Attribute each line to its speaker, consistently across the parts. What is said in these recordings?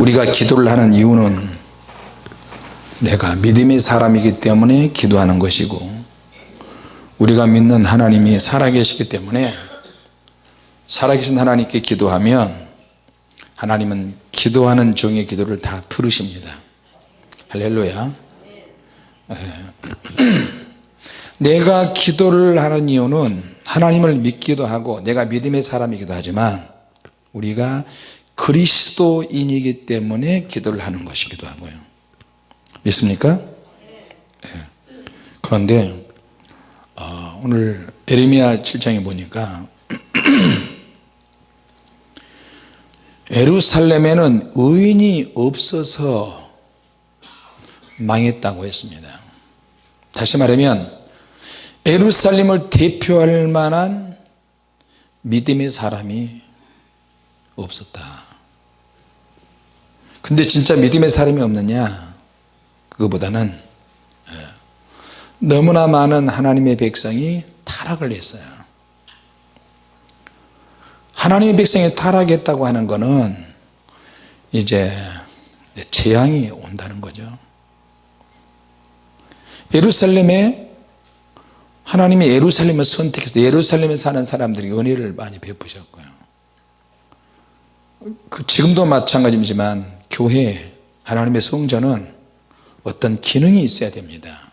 Speaker 1: 우리가 기도를 하는 이유는 내가 믿음의 사람이기 때문에 기도하는 것이고 우리가 믿는 하나님이 살아계시기 때문에 살아계신 하나님께 기도하면 하나님은 기도하는 종의 기도를 다 들으십니다 할렐루야 예. 내가 기도를 하는 이유는 하나님을 믿기도 하고 내가 믿음의 사람이기도 하지만 우리가 그리스도인이기 때문에 기도를 하는 것이기도 하고요 믿습니까? 네. 그런데 어, 오늘 에레미야 7장에 보니까 에루살렘에는 의인이 없어서 망했다고 했습니다 다시 말하면 에루살렘을 대표할 만한 믿음의 사람이 없었다. 근데 진짜 믿음의 사람이 없느냐? 그거보다는 예, 너무나 많은 하나님의 백성이 타락을 했어요. 하나님의 백성이 타락했다고 하는 것은 이제 재앙이 온다는 거죠. 예루살렘에 하나님이 예루살렘을 선택해서 예루살렘에 사는 사람들이 은혜를 많이 베푸셨고요 그 지금도 마찬가지지만 교회 하나님의 성전은 어떤 기능이 있어야 됩니다.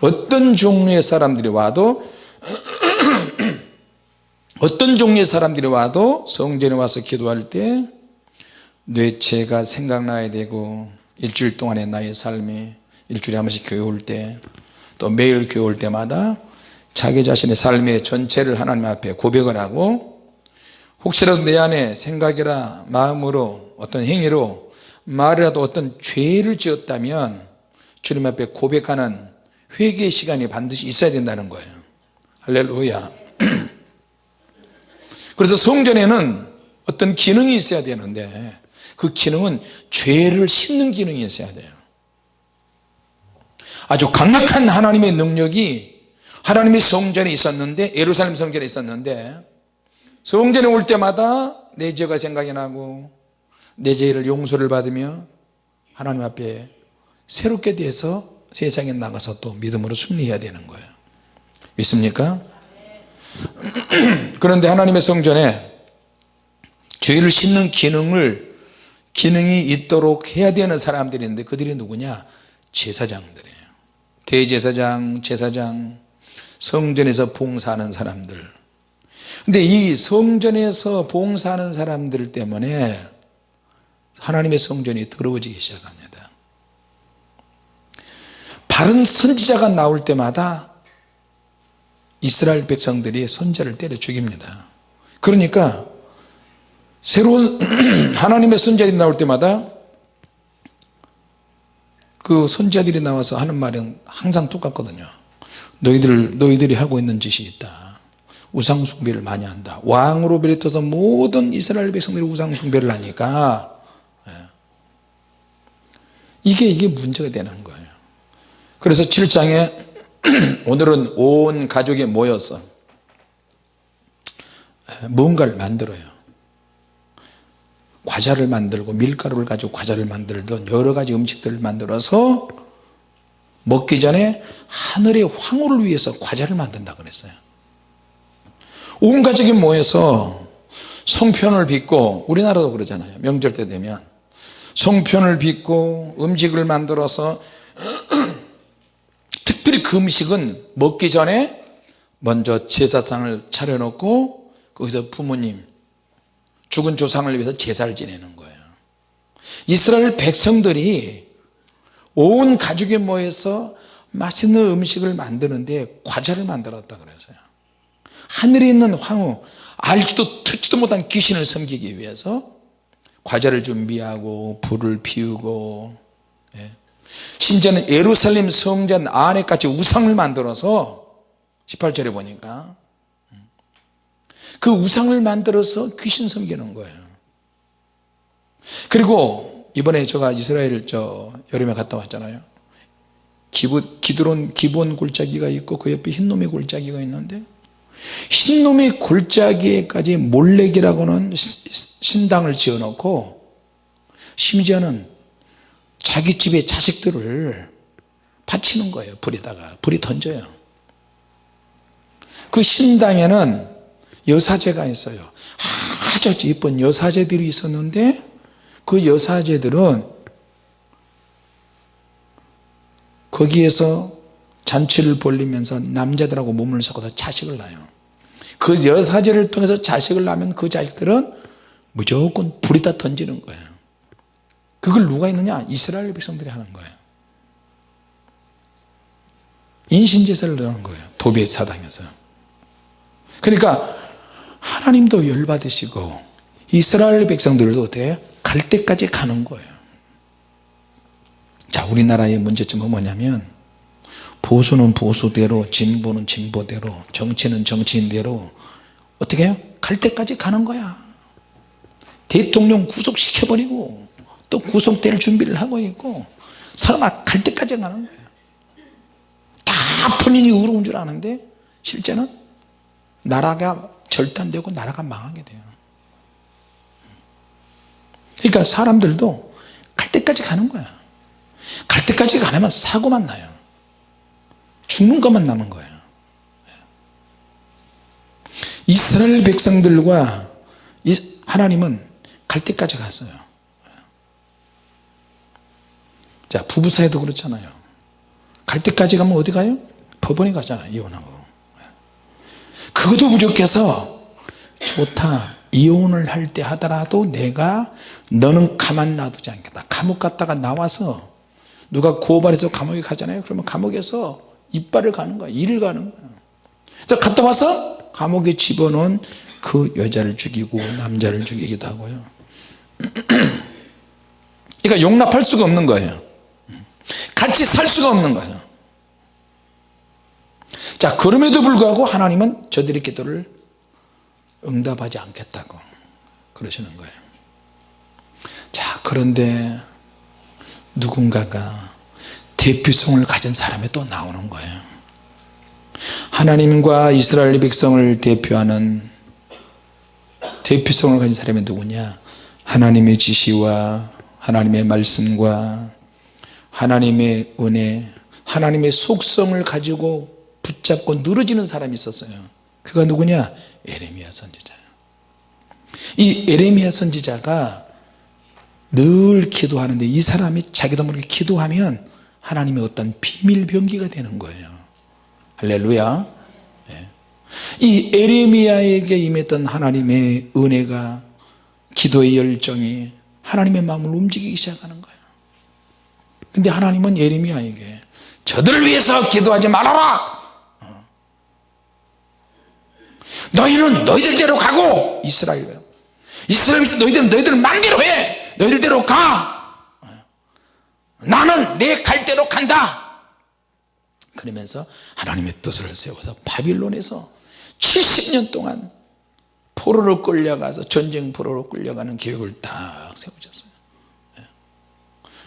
Speaker 1: 어떤 종류의 사람들이 와도 어떤 종류의 사람들이 와도 성전에 와서 기도할 때 뇌체가 생각나야 되고 일주일 동안의 나의 삶이 일주일에 한 번씩 교회 올 때 또 매일 교회 올 때마다 자기 자신의 삶의 전체를 하나님 앞에 고백을 하고 혹시라도 내 안에 생각이라 마음으로 어떤 행위로 말이라도 어떤 죄를 지었다면 주님 앞에 고백하는 회개의 시간이 반드시 있어야 된다는 거예요. 할렐루야. 그래서 성전에는 어떤 기능이 있어야 되는데 그 기능은 죄를 씻는 기능이 있어야 돼요. 아주 강력한 하나님의 능력이 하나님의 성전에 있었는데 예루살렘 성전에 있었는데 성전에 올 때마다 내 죄가 생각이 나고 내 죄를 용서를 받으며 하나님 앞에 새롭게 돼서 세상에 나가서 또 믿음으로 승리해야 되는 거예요. 믿습니까? 그런데 하나님의 성전에 죄를 씻는 기능을 기능이 있도록 해야 되는 사람들이 있는데 그들이 누구냐? 제사장들이에요. 대제사장 제사장 성전에서 봉사하는 사람들 근데 이 성전에서 봉사하는 사람들 때문에 하나님의 성전이 더러워지기 시작합니다. 바른 선지자가 나올 때마다 이스라엘 백성들이 선자를 때려 죽입니다. 그러니까 새로운 하나님의 선자들이 나올 때마다 그 선자들이 나와서 하는 말은 항상 똑같거든요. 너희들, 너희들이 하고 있는 짓이 있다 우상 숭배를 많이 한다. 왕으로 비롯해서 모든 이스라엘 백성들이 우상 숭배를 하니까 예. 이게 이게 문제가 되는 거예요. 그래서 7장에 오늘은 온 가족이 모여서 무언가를 만들어요. 과자를 만들고 밀가루를 가지고 과자를 만들던 여러가지 음식들을 만들어서 먹기 전에 하늘의 황후를 위해서 과자를 만든다 그랬어요 온 가족이 모여서 송편을 빚고 우리나라도 그러잖아요. 명절 때 되면. 송편을 빚고 음식을 만들어서 특별히 그 음식은 먹기 전에 먼저 제사상을 차려놓고 거기서 부모님 죽은 조상을 위해서 제사를 지내는 거예요. 이스라엘 백성들이 온 가족이 모여서 맛있는 음식을 만드는데 과자를 만들었다 그래서요 하늘에 있는 황후 알지도 듣지도 못한 귀신을 섬기기 위해서 과자를 준비하고 불을 피우고 예. 심지어는 예루살렘 성전 안에까지 우상을 만들어서 18절에 보니까 그 우상을 만들어서 귀신 섬기는 거예요. 그리고 이번에 제가 이스라엘 저 여름에 갔다 왔잖아요. 기부, 기드론 기본 골짜기가 있고 그 옆에 흰놈의 골짜기가 있는데 흰놈의 골짜기에까지 몰래기라고는 신당을 지어놓고 심지어는 자기 집의 자식들을 바치는 거예요. 불에다가 불이 던져요. 그 신당에는 여사제가 있어요. 아주 예쁜 여사제들이 있었는데 그 여사제들은 거기에서 잔치를 벌리면서 남자들하고 몸을 섞어서 자식을 낳아요. 그 여사제를 통해서 자식을 낳으면 그 자식들은 무조건 불에다 던지는 거예요. 그걸 누가 했느냐? 이스라엘 백성들이 하는 거예요. 인신제사를 하는 거예요. 도배 사당에서. 그러니까 하나님도 열받으시고 이스라엘 백성들도 어때요? 갈 때까지 가는 거예요. 자 우리나라의 문제점은 뭐냐면 보수는 보수대로 진보는 진보대로 정치는 정치인대로 어떻게 해요? 갈 때까지 가는 거야. 대통령 구속시켜버리고 또 구속될 준비를 하고 있고 설마 갈 때까지 가는 거예요 다 본인이 의로운 줄 아는데 실제는 나라가 절단되고 나라가 망하게 돼요. 그러니까 사람들도 갈 때까지 가는 거야. 갈 때까지 가려면 사고만 나요 죽는 것만 남은 거예요. 이스라엘 백성들과 하나님은 갈 때까지 갔어요. 자 부부 사이도 그렇잖아요. 갈 때까지 가면 어디 가요? 법원에 가잖아요 이혼하고. 그것도 부족해서 좋다. 이혼을 할 때 하더라도 내가 너는 가만 놔두지 않겠다. 감옥 갔다가 나와서 누가 고발해서 감옥에 가잖아요. 그러면 감옥에서 이빨을 가는 거야. 일을 가는 거야. 그래서 갔다 와서 감옥에 집어넣은 그 여자를 죽이고 남자를 죽이기도 하고요. 그러니까 용납할 수가 없는 거예요. 같이 살 수가 없는 거예요. 자 그럼에도 불구하고 하나님은 저들의 기도를 응답하지 않겠다고 그러시는 거예요. 자 그런데 누군가가 대표성을 가진 사람이 또 나오는 거예요. 하나님과 이스라엘 백성을 대표하는 대표성을 가진 사람이 누구냐? 하나님의 지시와 하나님의 말씀과 하나님의 은혜 하나님의 속성을 가지고 붙잡고 늘어지는 사람이 있었어요. 그가 누구냐? 에레미야 선지자예요 이 에레미야 선지자가 늘 기도하는데 이 사람이 자기도 모르게 기도하면 하나님의 어떤 비밀 병기가 되는 거예요. 할렐루야. 네. 이 에레미야에게 임했던 하나님의 은혜가 기도의 열정이 하나님의 마음을 움직이기 시작하는 거예요. 근데 하나님은 에레미야에게 저들을 위해서 기도하지 말아라! 너희는 너희들대로 가고! 이스라엘 이스라엘에서 너희들은 너희들 맘대로 해! 너희들대로 가 나는 내 갈 대로 간다. 그러면서 하나님의 뜻을 세워서 바빌론에서 70년 동안 포로로 끌려가서 전쟁 포로로 끌려가는 계획을 딱 세우셨어요.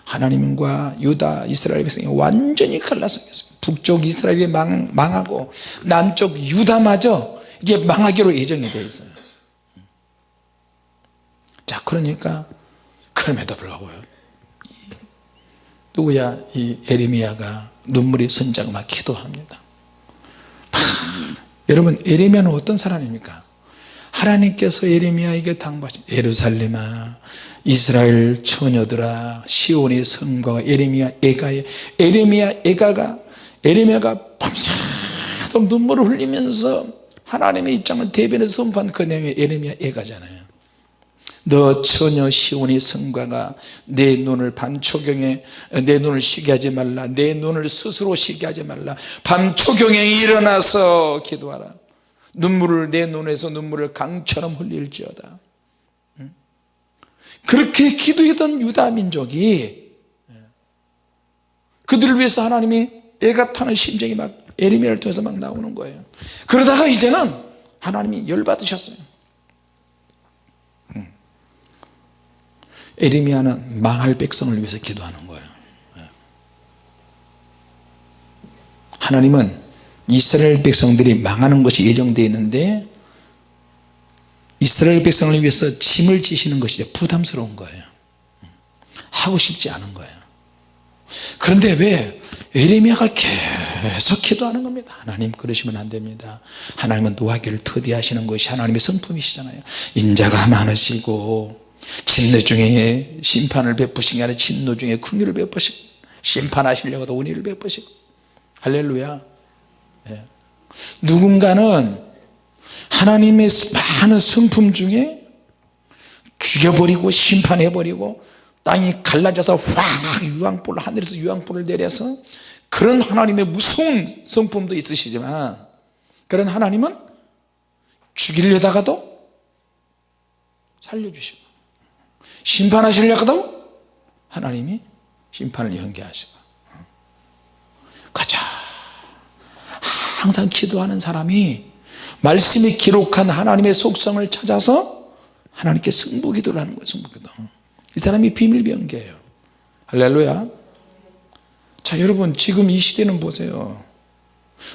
Speaker 1: 하나님과 유다 이스라엘 백성이 완전히 갈라서겠습니다. 북쪽 이스라엘이 망, 망하고 남쪽 유다마저 이제 망하기로 예정이 되어 있어요. 자 그러니까 그럼에도 불구하고 누구야? 이 에레미야가 눈물이 선자가 막 기도합니다. 여러분 에레미야는 어떤 사람입니까? 하나님께서 에레미야에게 당부하신 예루살렘아 이스라엘 처녀들아 시온의 성과가 에레미야 애가에 에레미야 애가가 에레미야가 밤새도록 눈물을 흘리면서 하나님의 입장을 대변해서 선포한 그 내용이 에레미야 애가잖아요 너 처녀 시온의 성과가 내 눈을 밤초경에 내 눈을 쉬게 하지 말라. 내 눈을 스스로 쉬게 하지 말라. 밤초경에 일어나서 기도하라. 눈물을 내 눈에서 눈물을 강처럼 흘릴지어다. 그렇게 기도했던 유다 민족이 그들을 위해서 하나님이 애가 타는 심정이 막 에리미야를 통해서 막 나오는 거예요. 그러다가 이제는 하나님이 열받으셨어요 에리미야는 망할 백성을 위해서 기도하는 거예요. 하나님은 이스라엘 백성들이 망하는 것이 예정되어 있는데 이스라엘 백성을 위해서 짐을 지시는 것이 부담스러운 거예요. 하고 싶지 않은 거예요. 그런데 왜 에레미야가 계속 기도하는 겁니다? 하나님 그러시면 안 됩니다. 하나님은 노하기를 터디하시는 것이 하나님의 성품이시잖아요. 인자가 많으시고 진노 중에 심판을 베푸신 게 아니라 진노 중에 긍휼을 베푸시고 심판하시려고도 은혜를 베푸시고 할렐루야 예. 누군가는 하나님의 많은 성품 중에 죽여버리고 심판해버리고 땅이 갈라져서 확 유황불 하늘에서 유황불을 내려서 그런 하나님의 무서운 성품도 있으시지만 그런 하나님은 죽이려다가도 살려주시고 심판하시려다가도 하나님이 심판을 연계하시고. 가자. 항상 기도하는 사람이 말씀이 기록한 하나님의 속성을 찾아서 하나님께 승부기도를 하는 거예요 승부기도. 이 사람이 비밀병기예요. 할렐루야. 자 여러분 지금 이 시대는 보세요.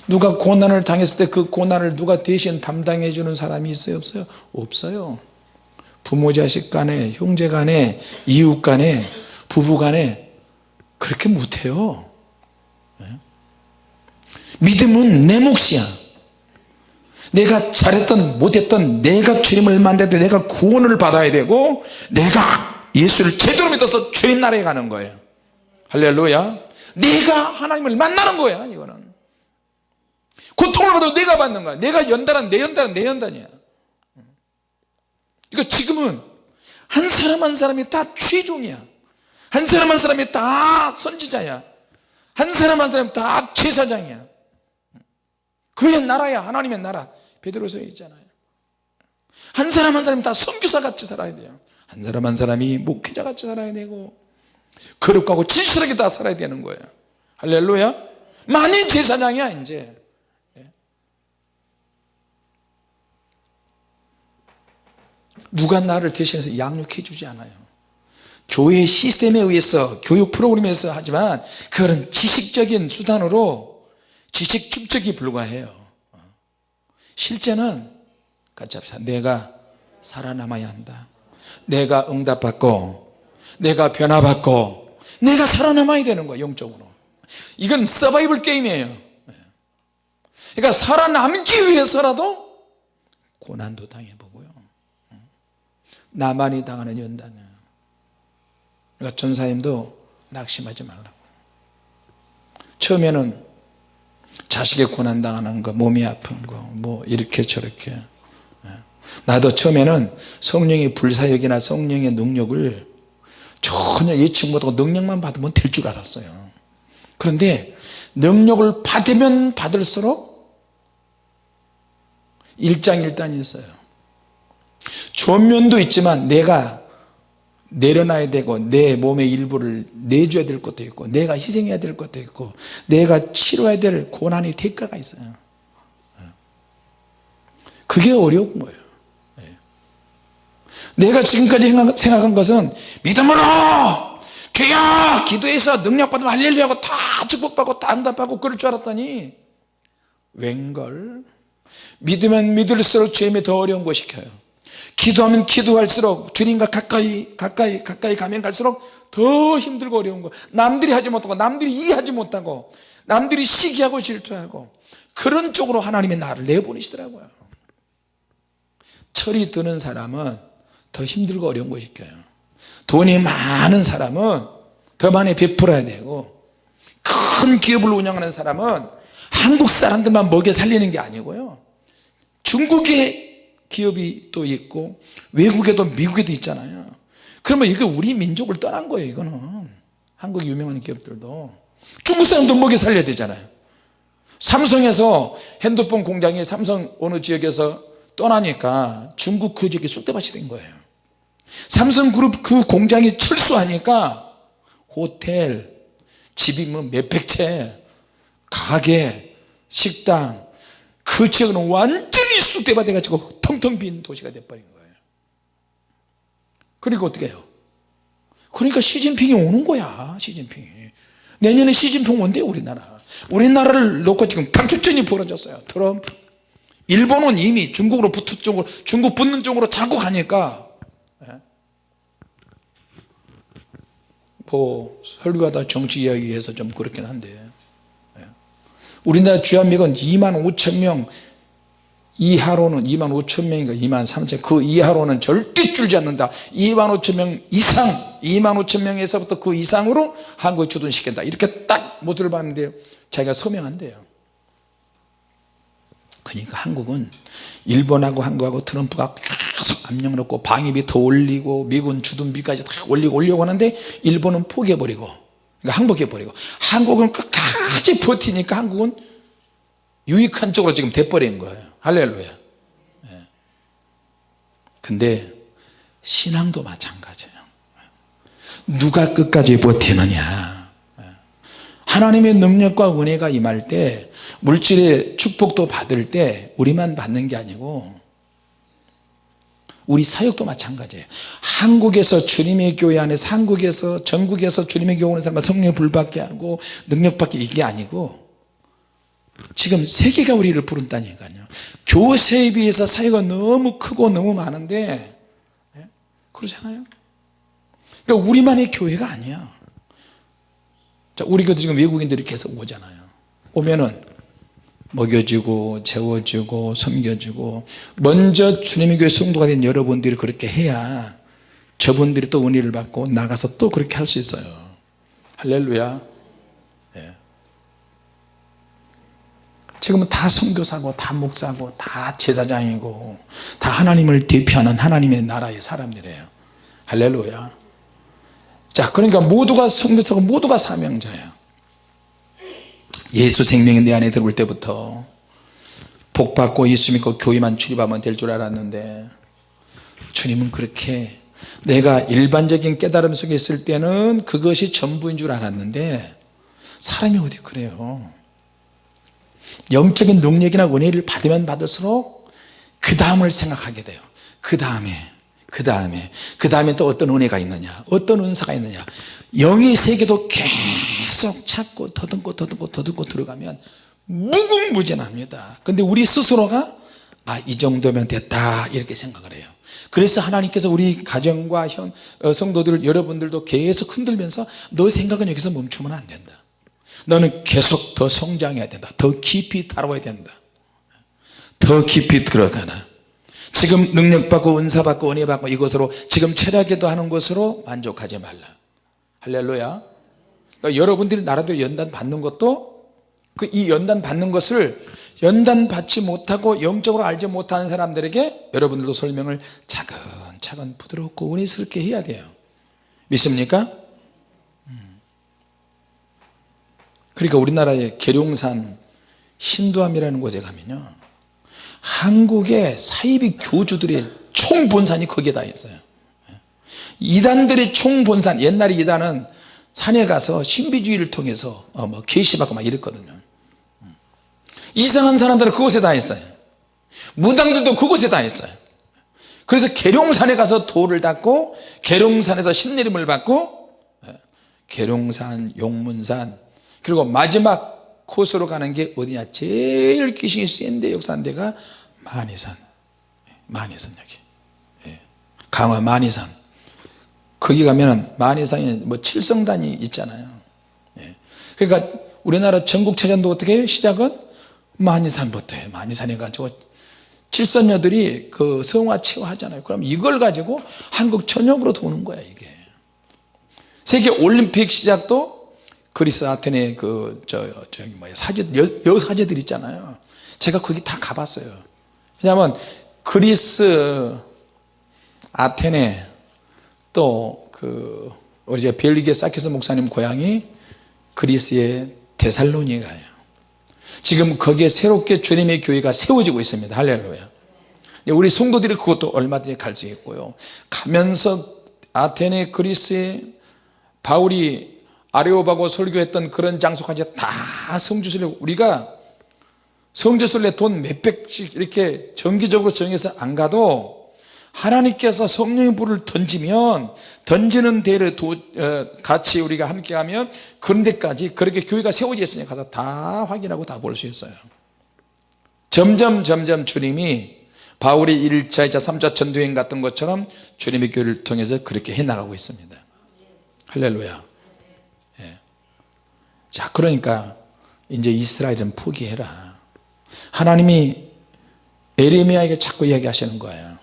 Speaker 1: 누가 고난을 당했을 때 그 고난을 누가 대신 담당해 주는 사람이 있어요 없어요? 없어요 부모 자식 간에 형제 간에 이웃 간에 부부 간에 그렇게 못해요. 네? 믿음은 내 몫이야. 내가 잘했던 못했던 내가 주님을 만나도 내가 구원을 받아야 되고 내가 예수를 제대로 믿어서 주님 나라에 가는 거예요. 할렐루야. 내가 하나님을 만나는 거야 이거는. 고통을 받아도 내가 받는 거야. 내가 연단한 내 연단은 내 연단이야 그러니까 지금은 한 사람 한 사람이 다 최종이야. 한 사람 한 사람이 다 선지자야. 한 사람 한 사람이 다 제사장이야. 그의 나라야. 하나님의 나라. 베드로서에 있잖아요. 한 사람 한 사람이 다 선교사 같이 살아야 돼요. 한 사람 한 사람이 목회자 같이 살아야 되고 거룩하고 진실하게 다 살아야 되는 거예요. 할렐루야. 만인 제사장이야 이제 누가 나를 대신해서 양육해 주지 않아요. 교회 시스템에 의해서 교육 프로그램에서 하지만 그거는 지식적인 수단으로 지식 축적이 불과해요. 실제는 같이 합시다. 내가 살아남아야 한다. 내가 응답받고 내가 변화받고 내가 살아남아야 되는 거야 영적으로. 이건 서바이벌 게임이에요. 그러니까 살아남기 위해서라도 고난도 당해보고요 나만이 당하는 연단이에요 그러니까 전사님도 낙심하지 말라고. 처음에는 자식의 고난 당하는 거 몸이 아픈 거 뭐 이렇게 저렇게. 예. 나도 처음에는 성령의 불사역이나 성령의 능력을 전혀 예측 못하고 능력만 받으면 될 줄 알았어요. 그런데 능력을 받으면 받을수록 일장일단이 있어요 좋은 면도 있지만 내가 내려놔야 되고 내 몸의 일부를 내줘야 될 것도 있고 내가 희생해야 될 것도 있고 내가 치러야 될 고난의 대가가 있어요. 그게 어려운 거예요. 내가 지금까지 생각한 것은 믿음으로 주여 기도해서 능력받으면 할렐루야고 다 축복받고 다 응답하고 그럴 줄 알았더니 웬걸? 믿으면 믿을수록 주님이 더 어려운 거 시켜요 기도하면 기도할수록 주님과 가까이 가까이 가까이 가면 갈수록 더 힘들고 어려운 거. 남들이 하지 못하고 남들이 이해하지 못하고 남들이 시기하고 질투하고 그런 쪽으로 하나님의 나를 내보내시더라고요. 철이 드는 사람은 더 힘들고 어려운 거 시켜요. 돈이 많은 사람은 더 많이 베풀어야 되고 큰 기업을 운영하는 사람은 한국 사람들만 먹여 살리는 게 아니고요. 중국의 기업이 또 있고 외국에도 미국에도 있잖아요. 그러면 이게 우리 민족을 떠난 거예요 이거는. 한국 유명한 기업들도. 중국 사람들 먹여 살려야 되잖아요. 삼성에서 핸드폰 공장이 삼성 어느 지역에서 떠나니까 중국 그 지역이 쑥대밭이 된 거예요. 삼성그룹 그 공장이 철수하니까 호텔 집이 뭐 몇백 채 가게 식당 그 지역은 완전히 쑥대밭 돼가지고 텅텅 빈 도시가 돼버린 거예요. 그러니까 어떻게 해요? 그러니까 시진핑이 오는 거야 시진핑이. 내년에 시진핑 온대 우리나라. 우리나라를 놓고 지금 당축전이 벌어졌어요 트럼프. 일본은 이미 중국으로 붙은 쪽으로 중국 붙는 쪽으로 자꾸 가니까 예? 뭐 설교하다 정치 이야기해서 좀 그렇긴 한데 예. 우리나라 주한미군 2만 5천 명 이하로는 2만 5천 명인가 2만 3천 그 이하로는 절대 줄지 않는다. 2만 5천 명 이상 2만 5천 명에서부터 그 이상으로 한국에 주둔시킨다. 이렇게 딱 모두를 봤는데 자기가 서명한대요. 그러니까 한국은 일본하고 한국하고 트럼프가 계속 압력을 넣고 방위비 더 올리고 미군 주둔비까지 다 올리고 올려고 하는데 일본은 포기해버리고 그러니까 항복해버리고. 한국은 끝까지 버티니까 한국은 유익한 쪽으로 지금 돼버린 거예요 할렐루야 예. 근데 신앙도 마찬가지예요 누가 끝까지 버티느냐 예. 하나님의 능력과 은혜가 임할 때 물질의 축복도 받을 때 우리만 받는 게 아니고 우리 사역도 마찬가지예요 한국에서 주님의 교회 안에서 한국에서 전국에서 주님의 교회 오는 사람과 성령 불받게 하고 능력 받게 이게 아니고 지금 세계가 우리를 부른다니까요. 교세에 비해서 사회가 너무 크고 너무 많은데 예? 그러잖아요. 그러니까 우리만의 교회가 아니야. 자, 우리 교도 지금 외국인들이 계속 오잖아요. 오면은 먹여주고 재워주고 섬겨주고 먼저 주님의 교회 성도가 된 여러분들이 그렇게 해야 저분들이 또 은혜를 받고 나가서 또 그렇게 할 수 있어요. 할렐루야 지금은 다 선교사고 다 목사고 다 제사장이고 다 하나님을 대표하는 하나님의 나라의 사람들이에요. 할렐루야. 자 그러니까 모두가 선교사고 모두가 사명자예요. 예수 생명이 내 안에 들어올 때부터 복 받고 예수 믿고 교회만 출입하면 될 줄 알았는데 주님은 그렇게 내가 일반적인 깨달음 속에 있을 때는 그것이 전부인 줄 알았는데 사람이 어디 그래요 영적인 능력이나 은혜를 받으면 받을수록 그 다음을 생각하게 돼요. 그 다음에 그 다음에 그 다음에 또 어떤 은혜가 있느냐 어떤 은사가 있느냐. 영의 세계도 계속 찾고 더듬고 더듬고 더듬고 들어가면 무궁무진합니다. 근데 우리 스스로가 아 이 정도면 됐다 이렇게 생각을 해요. 그래서 하나님께서 우리 가정과 현, 어, 성도들 여러분들도 계속 흔들면서 너 생각은 여기서 멈추면 안 된다 너는 계속 더 성장해야 된다. 더 깊이 다뤄야 된다. 더 깊이 들어가나? 지금 능력받고 은사받고 은혜받고 이것으로 지금 철학기도 하는 것으로 만족하지 말라. 할렐루야. 그러니까 여러분들이 나라대로 연단 받는 것도 그 이 연단 받는 것을 연단 받지 못하고 영적으로 알지 못하는 사람들에게 여러분들도 설명을 차근차근 부드럽고 은혜스럽게 해야 돼요. 믿습니까? 그러니까 우리나라의 계룡산 신도암이라는 곳에 가면요 한국의 사이비 교주들의 총본산이 거기에 다 있어요. 이단들의 총본산 옛날에 이단은 산에 가서 신비주의를 통해서 어, 뭐 계시받고 막 이랬거든요. 이상한 사람들은 그곳에 다 있어요. 무당들도 그곳에 다 있어요. 그래서 계룡산에 가서 돌을 닦고 계룡산에서 신내림을 받고 예, 계룡산 용문산 그리고 마지막 코스로 가는 게 어디냐? 제일 귀신이 센데 역사한 데가 만이산. 만이산 여기. 예. 강화 만이산. 거기 가면은 만이산에 뭐 칠성단이 있잖아요. 예. 그러니까 우리나라 전국체전도 어떻게 해요? 시작은 만이산부터 해요. 만이산에 가지고 칠선녀들이 그 성화 체화하잖아요. 그럼 이걸 가지고 한국 전역으로 도는 거야 이게. 세계 올림픽 시작도 그리스 아테네 그 저 저기 뭐야 사제 여, 여 사제들 있잖아요. 제가 거기 다 가봤어요. 왜냐하면 그리스 아테네 또 그 우리 제 벨리게 사키스 목사님 고향이 그리스의 데살로니가예요. 지금 거기에 새롭게 주님의 교회가 세워지고 있습니다. 할렐루야. 우리 성도들이 그것도 얼마든지 갈 수 있고요. 가면서 아테네 그리스에 바울이 아레오바고 설교했던 그런 장소까지 다 성지순례. 우리가 성지순례 돈 몇백씩 이렇게 정기적으로 정해서 안 가도 하나님께서 성령의 불을 던지면 던지는 데를 도, 어, 같이 우리가 함께 하면 그런 데까지 그렇게 교회가 세워져 있으니 가서 다 확인하고 다 볼 수 있어요. 점점 점점 주님이 바울이 1차 2차 3차 전도행 같은 것처럼 주님의 교회를 통해서 그렇게 해나가고 있습니다. 할렐루야 자 그러니까 이제 이스라엘은 포기해라. 하나님이 에레미야에게 자꾸 이야기하시는 거예요.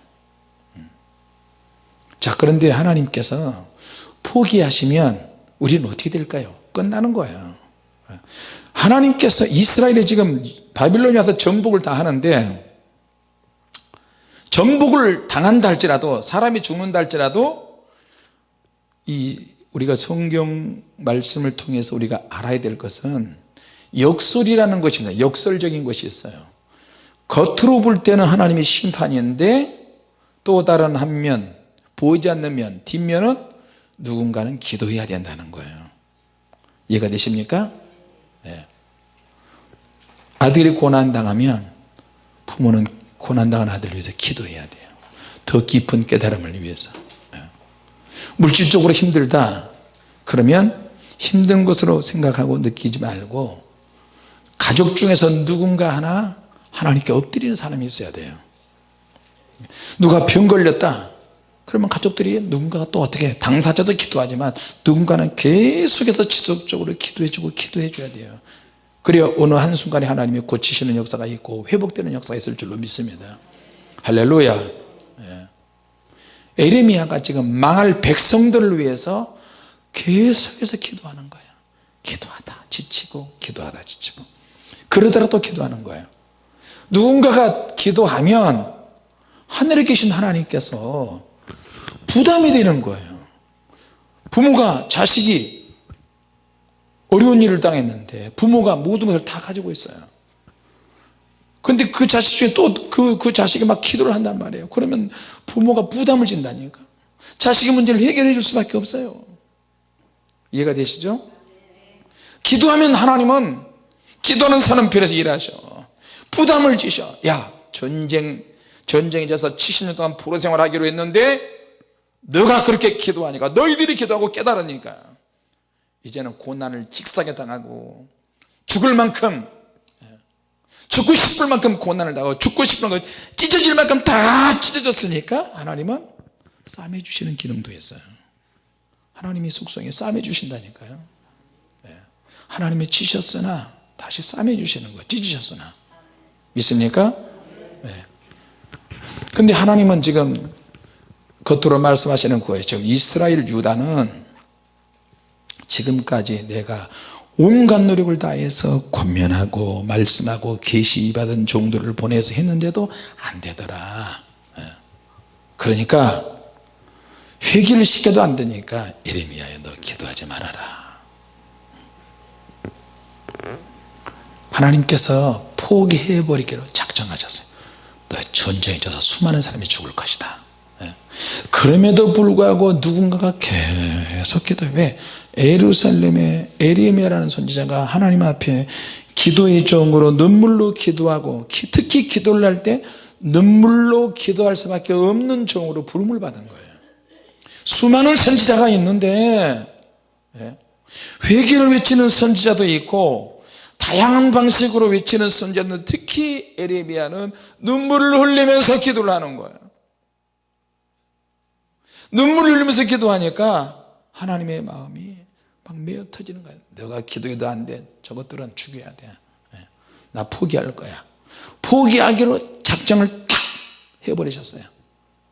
Speaker 1: 자 그런데 하나님께서 포기하시면 우리는 어떻게 될까요? 끝나는 거예요. 하나님께서 이스라엘이 지금 바빌론이 와서 정복을 다 하는데 정복을 당한다 할지라도 사람이 죽는다 할지라도 이 우리가 성경 말씀을 통해서 우리가 알아야 될 것은 역설이라는 것입니다 역설적인 것이 있어요 겉으로 볼 때는 하나님의 심판인데 또 다른 한면 보이지 않는 면 뒷면은 누군가는 기도해야 된다는 거예요 이해가 되십니까? 네. 아들이 고난당하면 부모는 고난당한 아들을 위해서 기도해야 돼요 더 깊은 깨달음을 위해서 네. 물질적으로 힘들다. 그러면 힘든 것으로 생각하고 느끼지 말고 가족 중에서 누군가 하나 하나님께 엎드리는 사람이 있어야 돼요. 누가 병 걸렸다. 그러면 가족들이 누군가가 또 어떻게 당사자도 기도하지만 누군가는 계속해서 지속적으로 기도해주고 기도해 줘야 돼요. 그래야 어느 한순간에 하나님이 고치시는 역사가 있고 회복되는 역사가 있을 줄로 믿습니다. 할렐루야. 예. 에레미야가 지금 망할 백성들을 위해서 계속해서 기도하는 거예요. 기도하다 지치고 기도하다 지치고. 그러다가 또 기도하는 거예요. 누군가가 기도하면 하늘에 계신 하나님께서 부담이 되는 거예요. 부모가 자식이 어려운 일을 당했는데 부모가 모든 것을 다 가지고 있어요 근데 그 자식 중에 또 그 그 자식이 막 기도를 한단 말이에요. 그러면 부모가 부담을 진다니까. 자식의 문제를 해결해 줄 수밖에 없어요. 이해가 되시죠? 기도하면 하나님은 기도하는 사람 편에서 일하셔. 부담을 지셔. 야 전쟁 전쟁에 져서 70년 동안 포로 생활하기로 했는데 너가 그렇게 기도하니까 너희들이 기도하고 깨달으니까 이제는 고난을 직사게 당하고 죽을 만큼 죽고 싶을 만큼 고난을 당하고 죽고 싶은 만큼 찢어질 만큼 다 찢어졌으니까 하나님은 싸매 주시는 기능도 있어요. 하나님이 속성에 싸매 주신다니까요. 하나님이 치셨으나 다시 싸매 주시는 거예요. 찢으셨으나. 믿습니까? 네. 근데 하나님은 지금 겉으로 말씀하시는 거예요. 지금 이스라엘 유다는 지금까지 내가 온갖 노력을 다해서 권면하고 말씀하고 계시 받은 종들을 보내서 했는데도 안 되더라. 예. 그러니까 회개를 시켜도 안 되니까 예레미야에 너 기도하지 말아라. 하나님께서 포기해버리기로 작정하셨어요. 너 전쟁에 져서 수많은 사람이 죽을 것이다. 예. 그럼에도 불구하고 누군가가 계속 기도해. 왜 에루살렘의 에리에미아라는 선지자가 하나님 앞에 기도의 종으로 눈물로 기도하고 특히 기도를 할 때 눈물로 기도할 수밖에 없는 종으로 부름을 받은 거예요 수많은 선지자가 있는데 예. 회개를 외치는 선지자도 있고 다양한 방식으로 외치는 선지자는 특히 에레미야는 눈물을 흘리면서 기도를 하는 거예요 눈물을 흘리면서 기도하니까 하나님의 마음이 막 메어 터지는 거예요 너가 기도해도 안돼. 저것들은 죽여야 돼나 포기할 거야. 포기하기로 작정을 딱 해버리셨어요.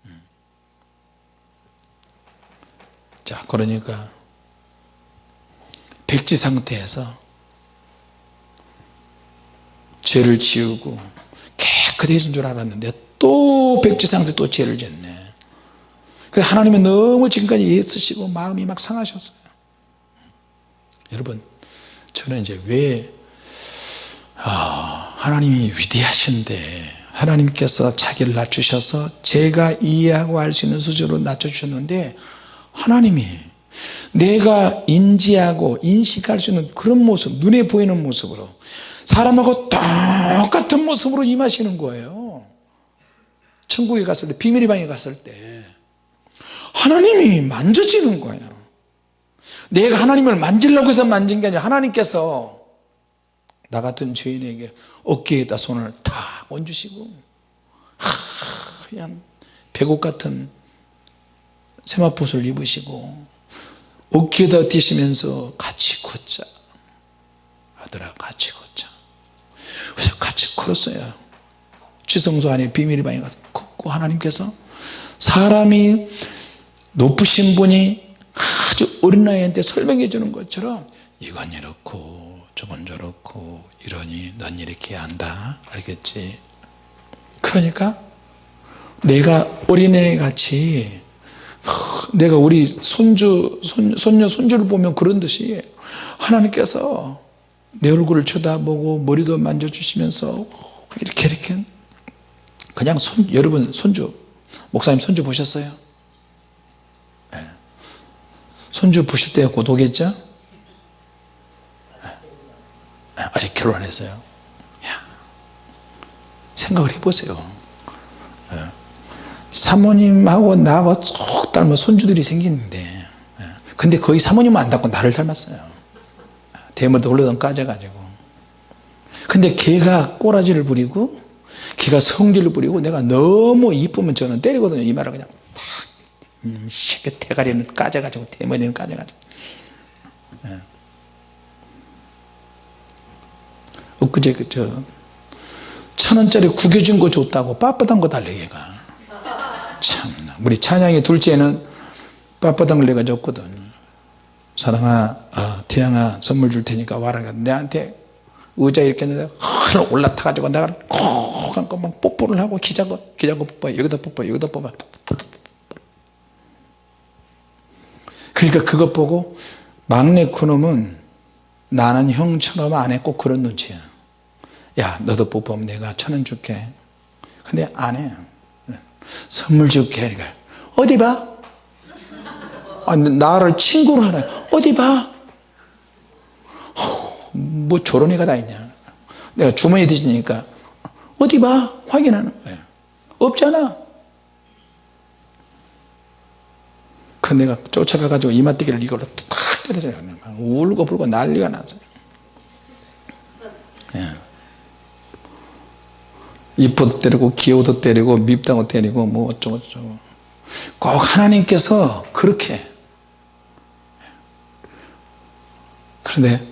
Speaker 1: 음. 자 그러니까 백지 상태에서 죄를 지우고 깨끗해진 줄 알았는데 또 백지 상태 또 죄를 짓네. 그래 하나님은 너무 지금까지 애쓰시고 마음이 막 상하셨어요 여러분 저는 이제 왜 아, 하나님이 위대하신데 하나님께서 자기를 낮추셔서 제가 이해하고 할수 있는 수준으로 낮춰주셨는데 하나님이 내가 인지하고 인식할 수 있는 그런 모습 눈에 보이는 모습으로 사람하고 똑같은 모습으로 임하시는 거예요. 천국에 갔을 때 비밀의 방에 갔을 때 하나님이 만져지는 거예요 내가 하나님을 만지려고 해서 만진 게 아니라 하나님께서 나 같은 죄인에게 어깨에다 손을 탁 얹으시고 하얀 배곡 같은 세마포를 입으시고 어깨에다 뛰시면서 같이 걷자. 아들아 같이 걷자. 그래서 같이 걸었어요. 지성소 안에 비밀의 방에 가서 걷고 하나님께서 사람이 높으신 분이 어린 나이한테 설명해 주는 것처럼 이건 이렇고 저건 저렇고 이러니 넌 이렇게 한다. 알겠지? 그러니까 내가 어린애 같이 내가 우리 손주 손, 손녀 손주를 보면 그런 듯이 하나님께서 내 얼굴을 쳐다보고 머리도 만져주시면서 이렇게 이렇게. 그냥 손 여러분 손주 목사님 손주 보셨어요? 네. 손주 보실 때 고독했죠? 네. 아직 결혼 안 했어요 야, 생각을 해보세요 네. 사모님하고 나하고 쏙 닮은 손주들이 생기는데 근데 거의 사모님은 안 닮고 나를 닮았어요 대머리도 흘러던 까져가지고 근데 걔가 꼬라지를 부리고 걔가 성질을 부리고 내가 너무 이쁘면 저는 때리거든요 이 말을 그냥 새끼 대가리는 까져가지고 대머리는 까져가지고. 네. 엊그제 그저 천원짜리 구겨준 거 줬다고 빳빳한 거 달래 얘가. 참나. 우리 찬양이 둘째는 빳빳한 걸 내가 줬거든. 사랑아 어, 태양아 선물 줄 테니까 와라. 내한테 의자 이렇게 했는데 올라타 가지고 내가 콕 한거 막 뽀뽀를 하고 기자고 기자고 뽀뽀 여기다 뽀뽀 여기다 뽀뽀 그러니까 그것 보고 막내 그놈은 나는 형처럼 안 했고 그런 눈치야. 야 너도 뽀뽀하면 내가 천 원 줄게. 근데 안해. 선물 줄게 그러니까 어디 봐? 아, 나를 친구로 하네 어디 봐? 뭐 저런 애가 다 있냐. 내가 주머니 뒤지니까 어디 봐? 확인하는 거야. 없잖아 그 내가 쫓아가 가지고 이마띠기를 이걸로 탁 때려줘요. 울고 불고 난리가 났어요 예. 이뻐도 때리고 귀여워도 때리고 밉다고 때리고 뭐 어쩌고 저쩌고. 꼭 하나님께서 그렇게. 그런데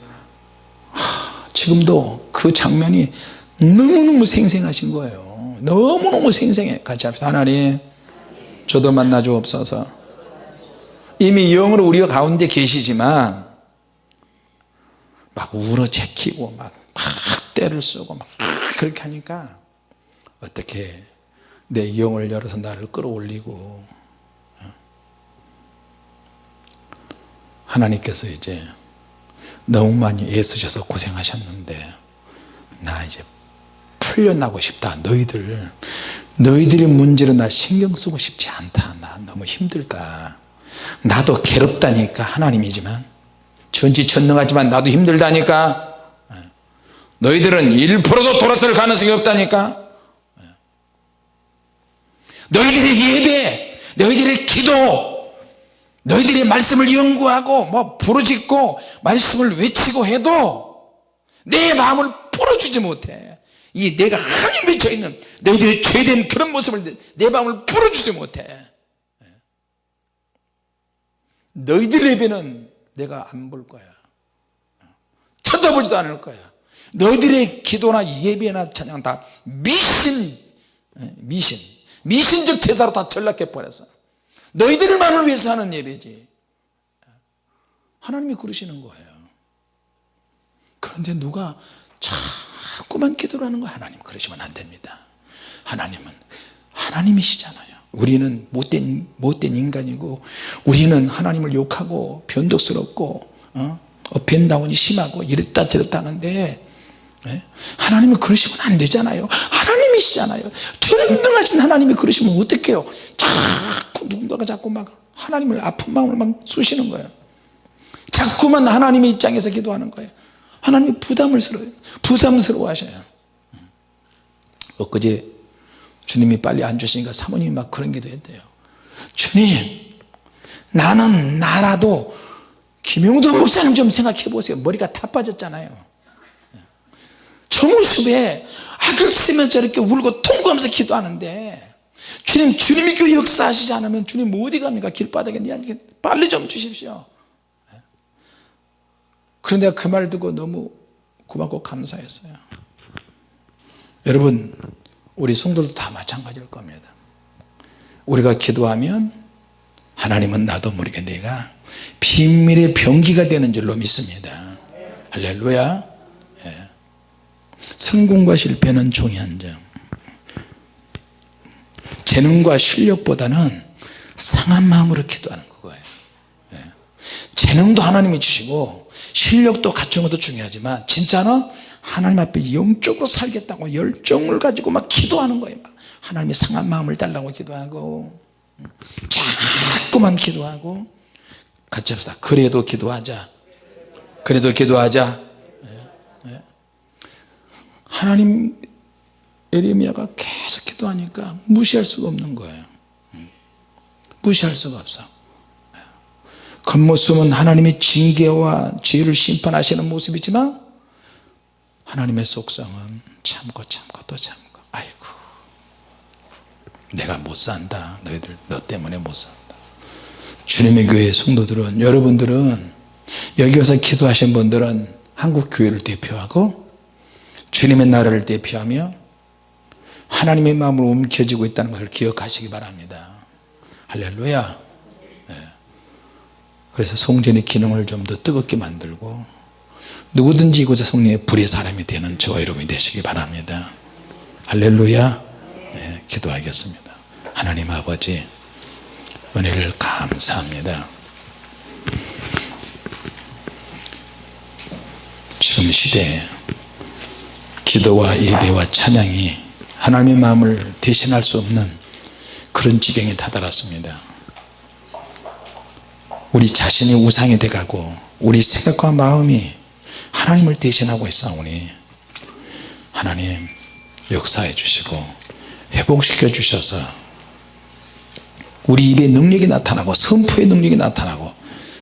Speaker 1: 지금도 그 장면이 너무너무 생생하신 거예요. 너무너무 생생해. 같이 합시다. 하나님 저도 만나 주옵소서 이미 영으로 우리가 가운데 계시지만 막 울어 제키고 막, 막 때를 쓰고 막 그렇게 하니까 어떻게 내 영을 열어서 나를 끌어올리고 하나님께서 이제 너무 많이 애쓰셔서 고생하셨는데 나 이제 풀려나고 싶다. 너희들 너희들의 문제로 나 신경 쓰고 싶지 않다. 나 너무 힘들다 나도 괴롭다니까 하나님이지만. 전지전능하지만 나도 힘들다니까. 너희들은 1%도 돌아설 가능성이 없다니까. 너희들의 예배 너희들의 기도 너희들의 말씀을 연구하고 뭐 부르짖고 말씀을 외치고 해도 내 마음을 풀어주지 못해. 이 내가 하나님 맺혀있는 너희들의 죄된 그런 모습을 내 마음을 풀어주지 못해 너희들 예배는 내가 안 볼 거야. 쳐다보지도 않을 거야. 너희들의 기도나 예배나 찬양 다 미신 미신 미신적 제사로 다 전락해 버렸어 너희들만을 위해서 하는 예배지. 하나님이 그러시는 거예요. 그런데 누가 자꾸만 기도를 하는 거야? 하나님 그러시면 안 됩니다. 하나님은 하나님이시잖아요 우리는 못된, 못된 인간이고 우리는 하나님을 욕하고 변덕스럽고 어? 업앤다운이 심하고 이랬다 저랬다 하는데 예? 하나님이 그러시면 안 되잖아요. 하나님이시잖아요. 전능하신 하나님이 그러시면 어떡해요? 자꾸 누군가가 자꾸 막 하나님을 아픈 마음을 막 쑤시는 거예요. 자꾸만 하나님의 입장에서 기도하는 거예요. 하나님이 부담스러워요. 부담스러워 하셔요. 엊그제 주님이 빨리 안 주시니까 사모님이 막 그런 기도 했대요. 주님 나는 나라도 김용도 목사님 좀 생각해 보세요. 머리가 다 빠졌잖아요. 정우숲에 악을 쓰면서 저렇게 울고 통곡하면서 기도하는데 주님 주님이 그 역사하시지 않으면 주님 어디 갑니까? 길바닥에 빨리 좀 주십시오. 그런데 그 말 듣고 너무 고맙고 감사했어요. 여러분 우리 성도도 다 마찬가지일 겁니다. 우리가 기도하면 하나님은 나도 모르게 내가 비밀의 병기가 되는 줄로 믿습니다. 할렐루야. 예. 성공과 실패는 종이 한장 재능과 실력보다는 상한 마음으로 기도하는 거예요. 예. 재능도 하나님이 주시고 실력도 갖춘 것도 중요하지만 진짜는 하나님 앞에 영적으로 살겠다고 열정을 가지고 막 기도하는 거예요. 하나님이 상한 마음을 달라고 기도하고 자꾸만 기도하고 같이 합시다. 그래도 기도하자. 그래도 기도하자. 예, 예. 하나님 에레미야가 계속 기도하니까 무시할 수가 없는 거예요. 음. 무시할 수가 없어. 겉모습은 하나님의 징계와 죄를 심판하시는 모습이지만 하나님의 속성은 참고 참고 또 참고. 아이고. 내가 못 산다. 너희들 너 때문에 못 산다. 주님의 교회 성도들은 여러분들은 여기 와서 기도하신 분들은 한국 교회를 대표하고 주님의 나라를 대표하며 하나님의 마음으로 움켜쥐고 있다는 것을 기억하시기 바랍니다. 할렐루야. 네. 그래서 송전의 기능을 좀 더 뜨겁게 만들고 누구든지 이곳에 성령의 불의 사람이 되는 저와 여러분이 되시기 바랍니다. 할렐루야. 네, 기도하겠습니다. 하나님 아버지 은혜를 감사합니다. 지금 시대에 기도와 예배와 찬양이 하나님의 마음을 대신할 수 없는 그런 지경에 다다랐습니다. 우리 자신이 우상이 돼가고 우리 생각과 마음이 하나님을 대신하고 있사오니 하나님 역사해 주시고 회복시켜 주셔서 우리 입에 능력이 나타나고 선포의 능력이 나타나고